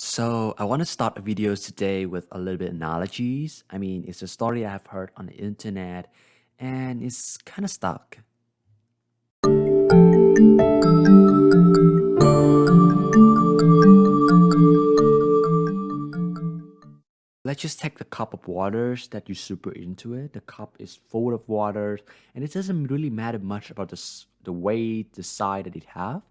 So I want to start a video today with a little bit analogies. I mean, it's a story I've heard on the internet and it's kind of stuck. Let's just take the cup of waters that you super into it. The cup is full of water and it doesn't really matter much about the, the weight, the size that it have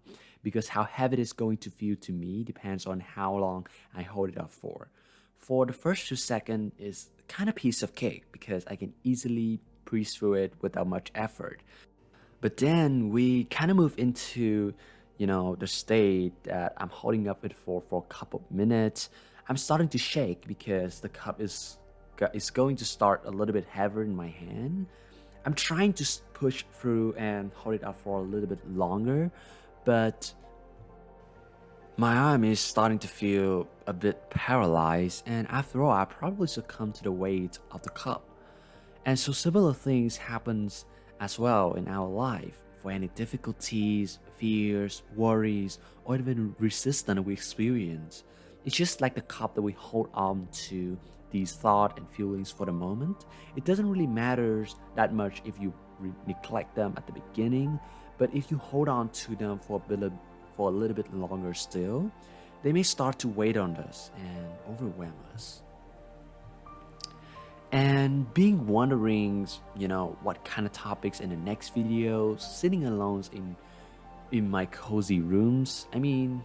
because how heavy it is going to feel to me depends on how long I hold it up for. For the first two seconds is kind of piece of cake because I can easily breeze through it without much effort. But then we kind of move into, you know, the state that I'm holding up it for for a couple of minutes. I'm starting to shake because the cup is is going to start a little bit heavier in my hand. I'm trying to push through and hold it up for a little bit longer, but my arm is starting to feel a bit paralyzed and after all I probably succumb to the weight of the cup. And so similar things happens as well in our life for any difficulties, fears, worries, or even resistance we experience. It's just like the cup that we hold on to these thoughts and feelings for the moment. It doesn't really matter that much if you neglect them at the beginning, but if you hold on to them for a bit, for a little bit longer still, they may start to weigh on us and overwhelm us. And being wondering, you know, what kind of topics in the next video, sitting alone in in my cozy rooms. I mean,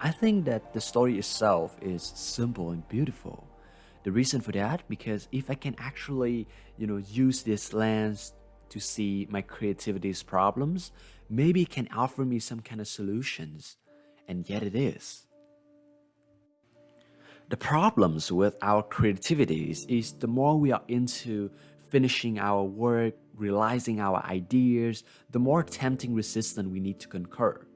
I think that the story itself is simple and beautiful. The reason for that, because if I can actually, you know, use this lens to see my creativity's problems, maybe it can offer me some kind of solutions. And yet it is. The problems with our creativities is the more we are into finishing our work, realizing our ideas, the more tempting resistance we need to conquer.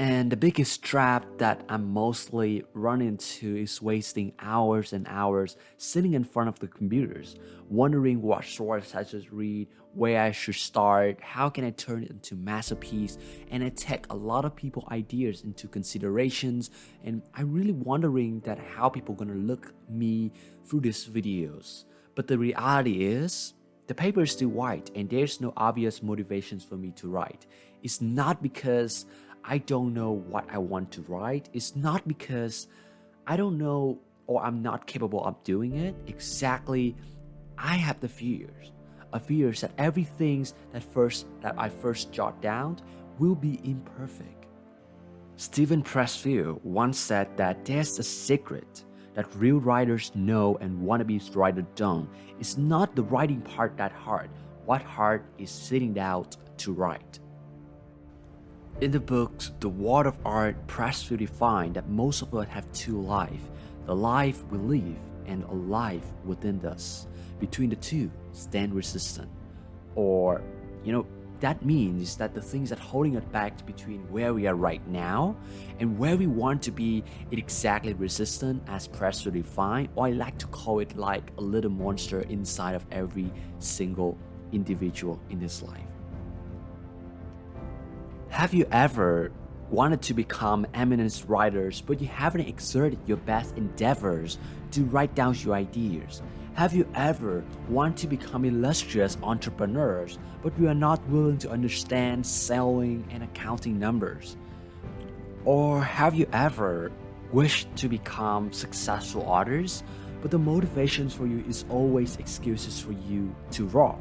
And the biggest trap that I'm mostly run into is wasting hours and hours sitting in front of the computers, wondering what source I should read, where I should start, how can I turn it into masterpiece, and I take a lot of people ideas into considerations, and I'm really wondering that how people gonna look me through these videos. But the reality is, the paper is still white and there's no obvious motivations for me to write. It's not because I don't know what I want to write It's not because I don't know or I'm not capable of doing it. Exactly, I have the fears. A fears that everything that first that I first jot down will be imperfect. Steven Pressfield once said that there's a secret that real writers know and wannabe writers don't. It's not the writing part that hard. What hard is sitting down to write. In the books, The War of Art, Pressfield defined that most of us have two lives, the life we live and a life within us. Between the two, stand resistant. Or, you know, that means that the things that holding us back between where we are right now and where we want to be exactly resistant as Pressfield defined, or I like to call it like a little monster inside of every single individual in this life. Have you ever wanted to become eminent writers but you haven't exerted your best endeavors to write down your ideas? Have you ever wanted to become illustrious entrepreneurs but you are not willing to understand selling and accounting numbers? Or have you ever wished to become successful authors but the motivations for you is always excuses for you to write?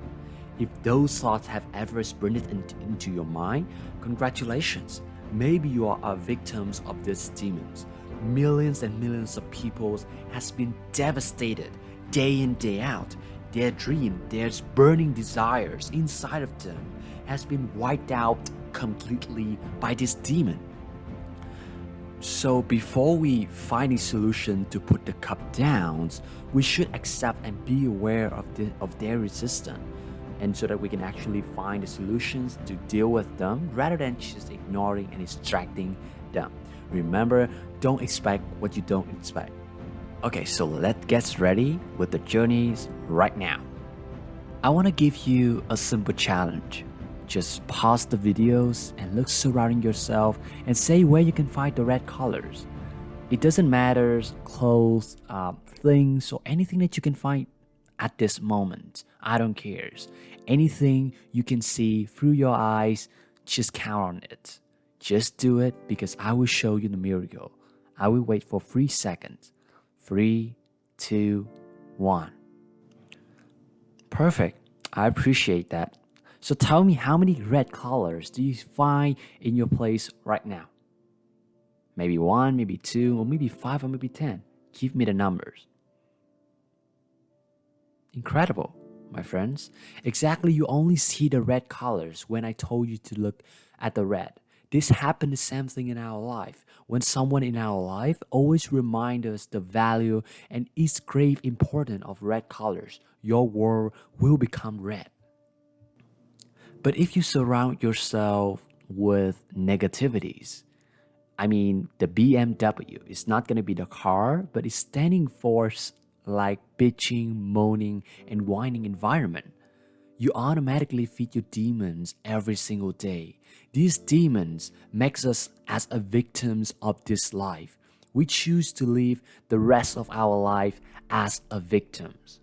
If those thoughts have ever sprinted into your mind, congratulations. Maybe you are victims of these demons. Millions and millions of people has been devastated day in day out. Their dream, their burning desires inside of them has been wiped out completely by this demon. So before we find a solution to put the cup down, we should accept and be aware of, the, of their resistance and so that we can actually find the solutions to deal with them rather than just ignoring and distracting them. Remember, don't expect what you don't expect. Okay, so let's get ready with the journeys right now. I want to give you a simple challenge. Just pause the videos and look surrounding yourself and say where you can find the red colors. It doesn't matter clothes, uh, things, or anything that you can find at this moment. I don't care. Anything you can see through your eyes, just count on it. Just do it because I will show you the miracle. I will wait for three seconds. Three, two, one. Perfect. I appreciate that. So tell me how many red colors do you find in your place right now? Maybe one, maybe two, or maybe five, or maybe ten. Give me the numbers. Incredible, my friends. Exactly, you only see the red colors when I told you to look at the red. This happened the same thing in our life. When someone in our life always remind us the value and its grave importance of red colors, your world will become red. But if you surround yourself with negativities, I mean, the BMW is not going to be the car, but it's standing for like bitching, moaning, and whining environment. You automatically feed your demons every single day. These demons makes us as a victims of this life. We choose to live the rest of our life as a victims.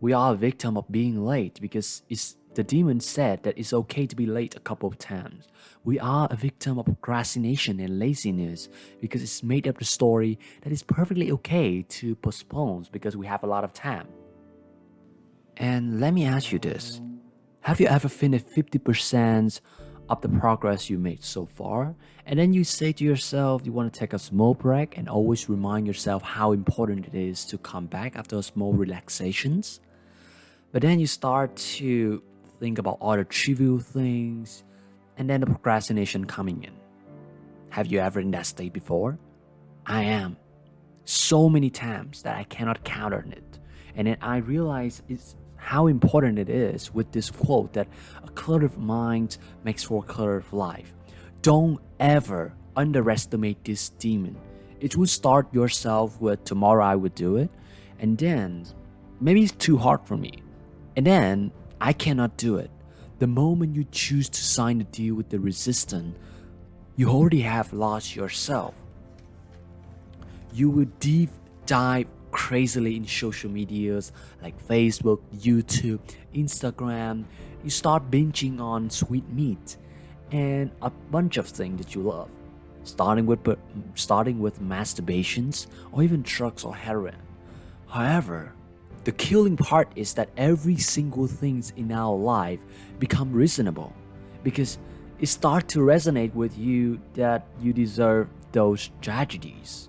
We are a victim of being late because it's the demon said that it's okay to be late a couple of times. We are a victim of procrastination and laziness because it's made up the story that it's perfectly okay to postpone because we have a lot of time. And let me ask you this. Have you ever finished 50% of the progress you made so far? And then you say to yourself you want to take a small break and always remind yourself how important it is to come back after small relaxations? But then you start to think about other trivial things, and then the procrastination coming in. Have you ever in that state before? I am. So many times that I cannot count on it. And then I realize it's how important it is with this quote that a cluttered mind makes for a cluttered life. Don't ever underestimate this demon. It will start yourself with tomorrow I would do it, and then maybe it's too hard for me. And then I cannot do it. The moment you choose to sign a deal with the resistant, you already have lost yourself. You will deep dive crazily in social medias like Facebook, YouTube, Instagram. You start binging on sweet meat and a bunch of things that you love, starting with starting with masturbations or even drugs or heroin. However, the killing part is that every single things in our life become reasonable because it starts to resonate with you that you deserve those tragedies.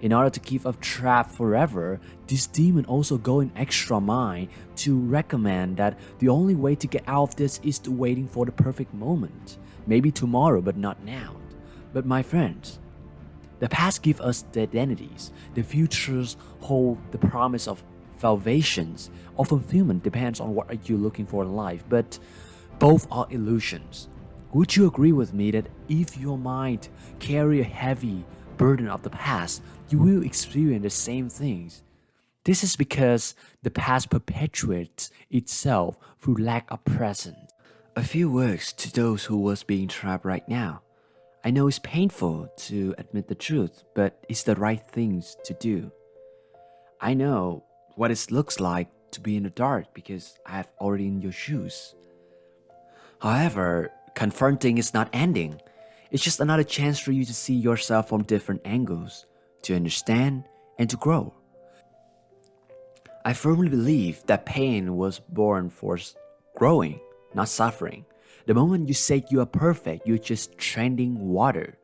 In order to keep us trapped forever, this demon also go an extra mile to recommend that the only way to get out of this is to waiting for the perfect moment. Maybe tomorrow, but not now. But my friends, the past give us the identities, the futures hold the promise of salvations or fulfillment depends on what are you looking for in life, but both are illusions. Would you agree with me that if your mind carry a heavy burden of the past, you will experience the same things? This is because the past perpetuates itself through lack of present. A few words to those who was being trapped right now. I know it's painful to admit the truth, but it's the right things to do. I know what it looks like to be in the dark because I have already in your shoes. However, confronting is not ending. It's just another chance for you to see yourself from different angles, to understand and to grow. I firmly believe that pain was born for growing, not suffering. The moment you say you are perfect, you're just trending water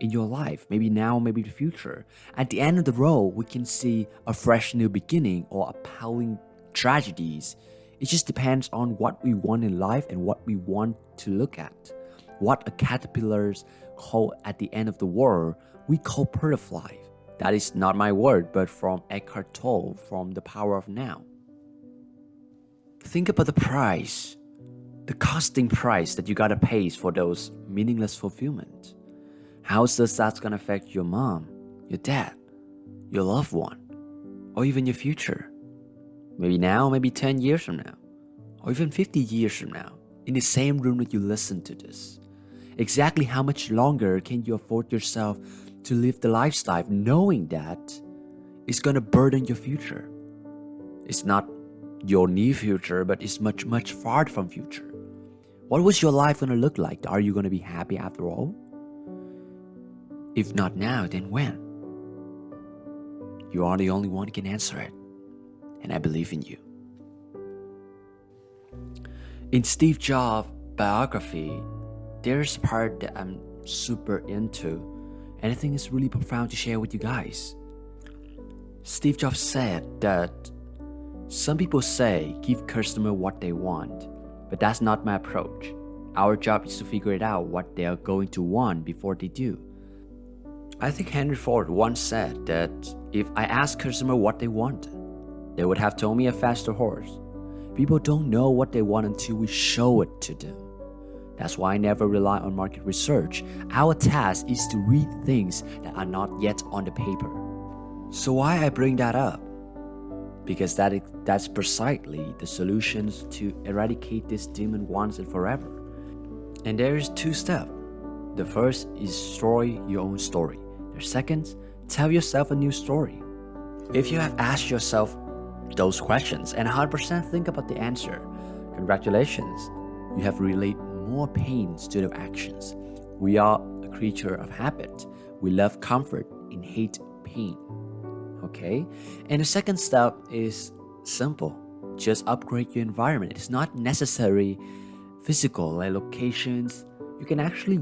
in your life, maybe now, maybe the future. At the end of the road, we can see a fresh new beginning or appalling tragedies. It just depends on what we want in life and what we want to look at. What a caterpillars call at the end of the world, we call butterfly. That is not my word, but from Eckhart Tolle from The Power of Now. Think about the price, the costing price that you gotta pay for those meaningless fulfillment. How is that gonna affect your mom, your dad, your loved one, or even your future? Maybe now, maybe 10 years from now, or even 50 years from now. in the same room that you listen to this. Exactly how much longer can you afford yourself to live the lifestyle knowing that it's gonna burden your future? It's not your near future, but it's much, much far from future. What was your life gonna look like? Are you gonna be happy after all? If not now, then when? You are the only one who can answer it. And I believe in you. In Steve Jobs' biography, there's a part that I'm super into, and I think it's really profound to share with you guys. Steve Jobs said that some people say give customer what they want, but that's not my approach. Our job is to figure it out what they are going to want before they do. I think Henry Ford once said that if I asked customer what they want, they would have told me a faster horse. People don't know what they want until we show it to them. That's why I never rely on market research. Our task is to read things that are not yet on the paper. So why I bring that up? Because that is, that's precisely the solutions to eradicate this demon once and forever. And there is two steps. The first is destroy your own story. The second, tell yourself a new story. If you have asked yourself those questions and 100% think about the answer. Congratulations, you have relayed more pain to the actions. We are a creature of habit. We love comfort and hate pain. Okay? And the second step is simple. Just upgrade your environment. It's not necessary physical like locations. You can actually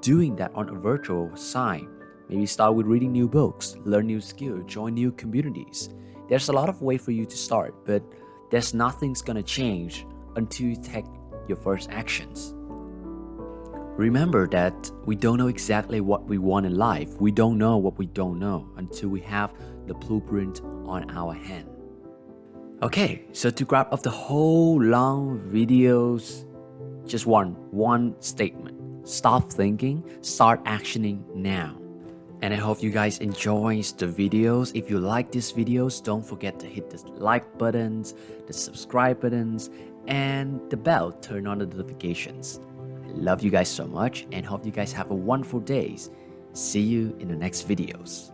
doing that on a virtual side. Maybe start with reading new books, learn new skills, join new communities. There's a lot of way for you to start, but there's nothing's gonna change until you take your first actions. Remember that we don't know exactly what we want in life. We don't know what we don't know until we have the blueprint on our hand. Okay, so to grab up the whole long videos, just one, one statement. Stop thinking, start actioning now and I hope you guys enjoys the videos. If you like these videos, don't forget to hit the like buttons, the subscribe buttons, and the bell, turn on the notifications. I love you guys so much and hope you guys have a wonderful days. See you in the next videos.